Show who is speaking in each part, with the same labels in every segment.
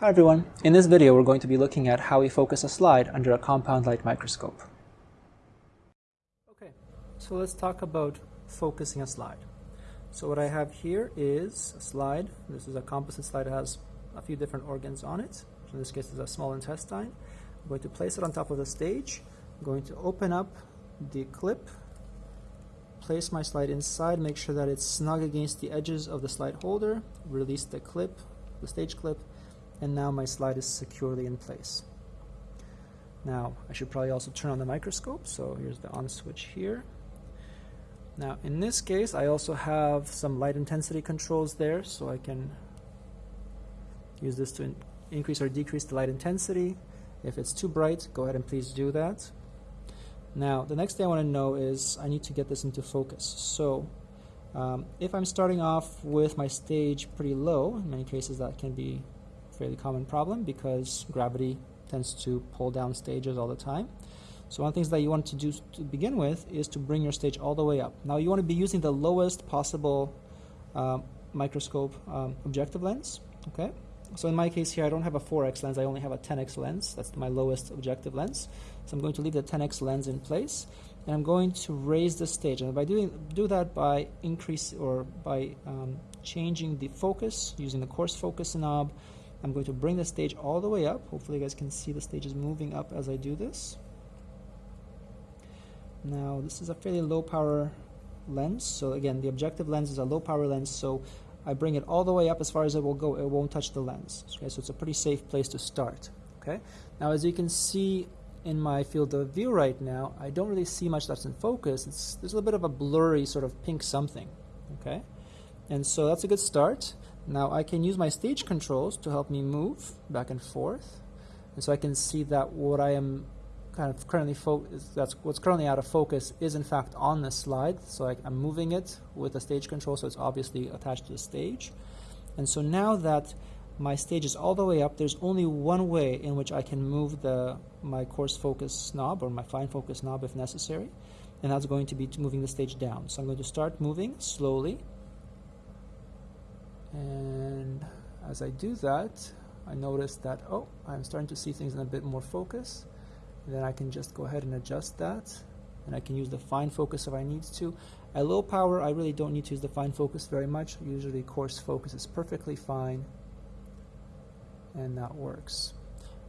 Speaker 1: Hi everyone, in this video we're going to be looking at how we focus a slide under a compound light microscope. Okay, so let's talk about focusing a slide. So what I have here is a slide. This is a composite slide that has a few different organs on it. So in this case it's a small intestine. I'm going to place it on top of the stage. I'm going to open up the clip, place my slide inside, make sure that it's snug against the edges of the slide holder, release the clip, the stage clip, and now my slide is securely in place. Now, I should probably also turn on the microscope, so here's the on switch here. Now, in this case, I also have some light intensity controls there, so I can use this to in increase or decrease the light intensity. If it's too bright, go ahead and please do that. Now, the next thing I want to know is I need to get this into focus. So, um, if I'm starting off with my stage pretty low, in many cases that can be fairly common problem because gravity tends to pull down stages all the time. So one of the things that you want to do to begin with is to bring your stage all the way up. Now you want to be using the lowest possible um, microscope um, objective lens. Okay. So in my case here, I don't have a 4x lens. I only have a 10x lens. That's my lowest objective lens. So I'm going to leave the 10x lens in place, and I'm going to raise the stage. And by doing do that by increase or by um, changing the focus using the coarse focus knob I'm going to bring the stage all the way up. Hopefully you guys can see the stage is moving up as I do this. Now this is a fairly low power lens. So again, the objective lens is a low power lens. So I bring it all the way up as far as it will go. It won't touch the lens. Okay, so it's a pretty safe place to start. Okay. Now as you can see in my field of view right now, I don't really see much that's in focus. It's, there's a little bit of a blurry sort of pink something. Okay. And so that's a good start. Now I can use my stage controls to help me move back and forth. And so I can see that what I am kind of currently that's what's currently out of focus is in fact on the slide. So I, am moving it with the stage control, so it's obviously attached to the stage. And so now that my stage is all the way up, there's only one way in which I can move the my coarse focus knob or my fine focus knob if necessary, and that's going to be moving the stage down. So I'm going to start moving slowly and as I do that I notice that oh I'm starting to see things in a bit more focus. Then I can just go ahead and adjust that. And I can use the fine focus if I need to. At low power I really don't need to use the fine focus very much. Usually coarse focus is perfectly fine. And that works.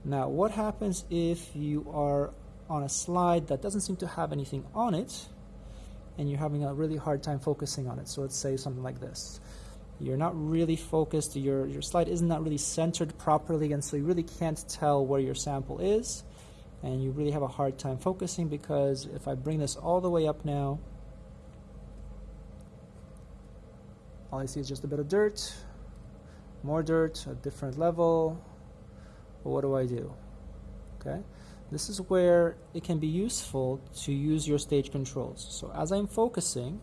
Speaker 1: Now what happens if you are on a slide that doesn't seem to have anything on it and you're having a really hard time focusing on it? So let's say something like this you're not really focused, your, your slide is not really centered properly, and so you really can't tell where your sample is, and you really have a hard time focusing because if I bring this all the way up now, all I see is just a bit of dirt, more dirt, a different level, but what do I do? Okay, this is where it can be useful to use your stage controls. So as I'm focusing,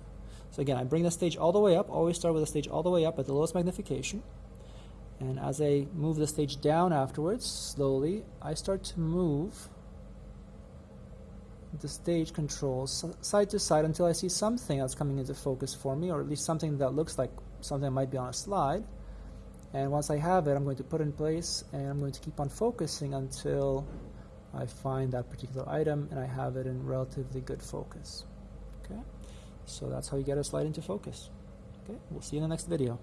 Speaker 1: so again, I bring the stage all the way up, always start with the stage all the way up at the lowest magnification. And as I move the stage down afterwards, slowly, I start to move the stage controls side to side until I see something that's coming into focus for me, or at least something that looks like something that might be on a slide. And once I have it, I'm going to put in place and I'm going to keep on focusing until I find that particular item and I have it in relatively good focus. Okay. So that's how you get a slide into focus. Okay, we'll see you in the next video.